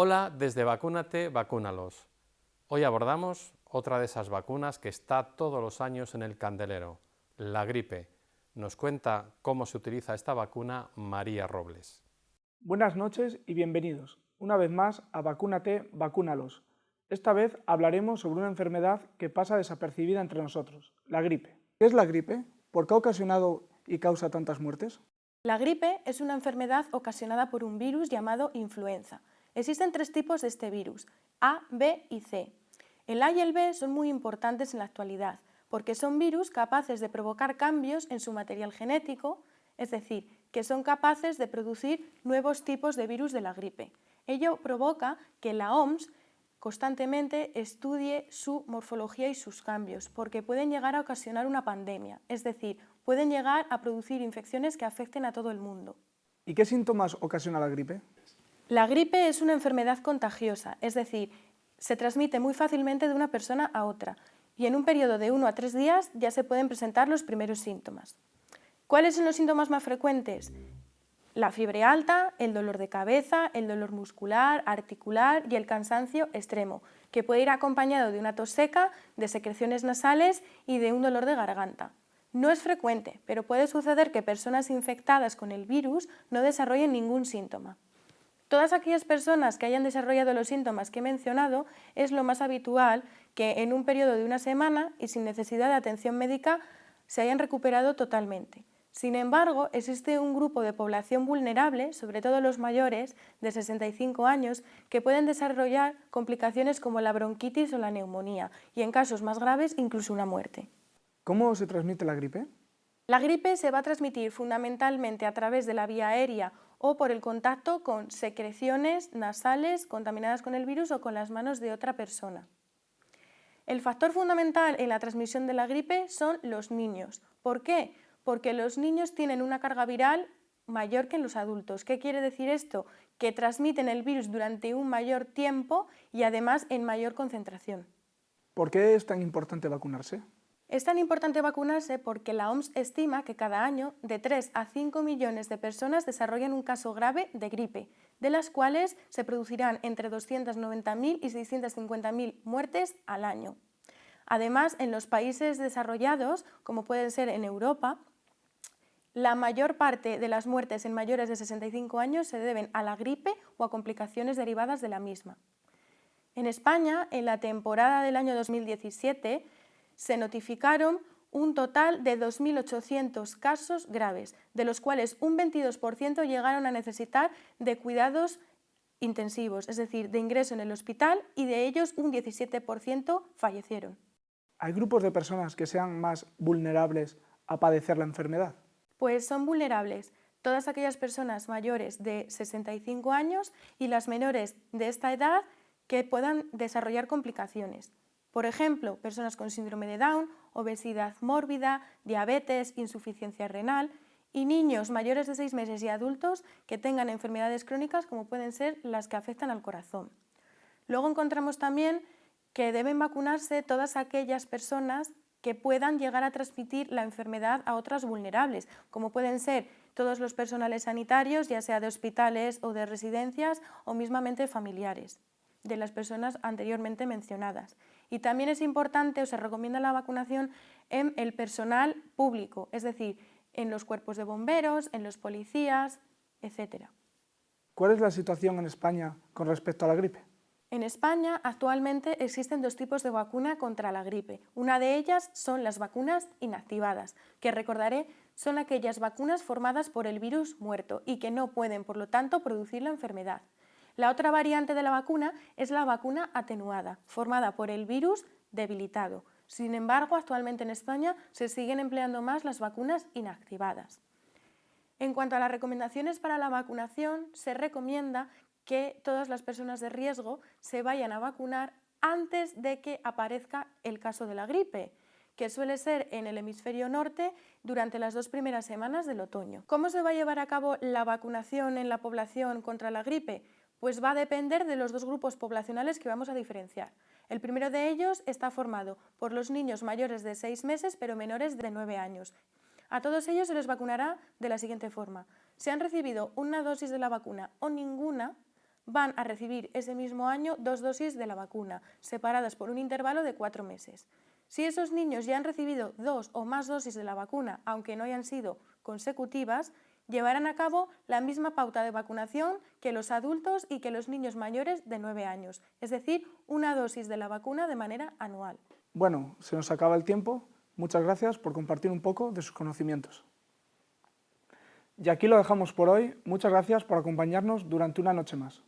Hola, desde Vacúnate, Vacúnalos. Hoy abordamos otra de esas vacunas que está todos los años en el candelero, la gripe. Nos cuenta cómo se utiliza esta vacuna María Robles. Buenas noches y bienvenidos una vez más a Vacúnate, Vacúnalos. Esta vez hablaremos sobre una enfermedad que pasa desapercibida entre nosotros, la gripe. ¿Qué es la gripe? ¿Por qué ha ocasionado y causa tantas muertes? La gripe es una enfermedad ocasionada por un virus llamado influenza Existen tres tipos de este virus, A, B y C. El A y el B son muy importantes en la actualidad, porque son virus capaces de provocar cambios en su material genético, es decir, que son capaces de producir nuevos tipos de virus de la gripe. Ello provoca que la OMS constantemente estudie su morfología y sus cambios, porque pueden llegar a ocasionar una pandemia, es decir, pueden llegar a producir infecciones que afecten a todo el mundo. ¿Y qué síntomas ocasiona la gripe? La gripe es una enfermedad contagiosa, es decir, se transmite muy fácilmente de una persona a otra y en un periodo de 1 a 3 días ya se pueden presentar los primeros síntomas. ¿Cuáles son los síntomas más frecuentes? La fiebre alta, el dolor de cabeza, el dolor muscular, articular y el cansancio extremo, que puede ir acompañado de una tos seca, de secreciones nasales y de un dolor de garganta. No es frecuente, pero puede suceder que personas infectadas con el virus no desarrollen ningún síntoma. Todas aquellas personas que hayan desarrollado los síntomas que he mencionado es lo más habitual que en un periodo de una semana y sin necesidad de atención médica se hayan recuperado totalmente. Sin embargo, existe un grupo de población vulnerable, sobre todo los mayores de 65 años, que pueden desarrollar complicaciones como la bronquitis o la neumonía y en casos más graves incluso una muerte. ¿Cómo se transmite la gripe? La gripe se va a transmitir fundamentalmente a través de la vía aérea o por el contacto con secreciones nasales contaminadas con el virus o con las manos de otra persona. El factor fundamental en la transmisión de la gripe son los niños. ¿Por qué? Porque los niños tienen una carga viral mayor que en los adultos. ¿Qué quiere decir esto? Que transmiten el virus durante un mayor tiempo y además en mayor concentración. ¿Por qué es tan importante vacunarse? Es tan importante vacunarse porque la OMS estima que cada año de 3 a 5 millones de personas desarrollan un caso grave de gripe, de las cuales se producirán entre 290.000 y 650.000 muertes al año. Además, en los países desarrollados, como pueden ser en Europa, la mayor parte de las muertes en mayores de 65 años se deben a la gripe o a complicaciones derivadas de la misma. En España, en la temporada del año 2017, se notificaron un total de 2.800 casos graves, de los cuales un 22% llegaron a necesitar de cuidados intensivos, es decir, de ingreso en el hospital y de ellos un 17% fallecieron. ¿Hay grupos de personas que sean más vulnerables a padecer la enfermedad? Pues son vulnerables todas aquellas personas mayores de 65 años y las menores de esta edad que puedan desarrollar complicaciones. Por ejemplo, personas con síndrome de Down, obesidad mórbida, diabetes, insuficiencia renal y niños mayores de 6 meses y adultos que tengan enfermedades crónicas como pueden ser las que afectan al corazón. Luego encontramos también que deben vacunarse todas aquellas personas que puedan llegar a transmitir la enfermedad a otras vulnerables, como pueden ser todos los personales sanitarios, ya sea de hospitales o de residencias o mismamente familiares de las personas anteriormente mencionadas. Y también es importante o se recomienda la vacunación en el personal público, es decir, en los cuerpos de bomberos, en los policías, etc. ¿Cuál es la situación en España con respecto a la gripe? En España actualmente existen dos tipos de vacuna contra la gripe. Una de ellas son las vacunas inactivadas, que recordaré son aquellas vacunas formadas por el virus muerto y que no pueden, por lo tanto, producir la enfermedad. La otra variante de la vacuna es la vacuna atenuada, formada por el virus debilitado. Sin embargo, actualmente en España se siguen empleando más las vacunas inactivadas. En cuanto a las recomendaciones para la vacunación, se recomienda que todas las personas de riesgo se vayan a vacunar antes de que aparezca el caso de la gripe, que suele ser en el hemisferio norte durante las dos primeras semanas del otoño. ¿Cómo se va a llevar a cabo la vacunación en la población contra la gripe? Pues va a depender de los dos grupos poblacionales que vamos a diferenciar. El primero de ellos está formado por los niños mayores de 6 meses pero menores de 9 años. A todos ellos se les vacunará de la siguiente forma. Si han recibido una dosis de la vacuna o ninguna, van a recibir ese mismo año dos dosis de la vacuna, separadas por un intervalo de cuatro meses. Si esos niños ya han recibido dos o más dosis de la vacuna, aunque no hayan sido consecutivas, llevarán a cabo la misma pauta de vacunación que los adultos y que los niños mayores de 9 años, es decir, una dosis de la vacuna de manera anual. Bueno, se nos acaba el tiempo. Muchas gracias por compartir un poco de sus conocimientos. Y aquí lo dejamos por hoy. Muchas gracias por acompañarnos durante una noche más.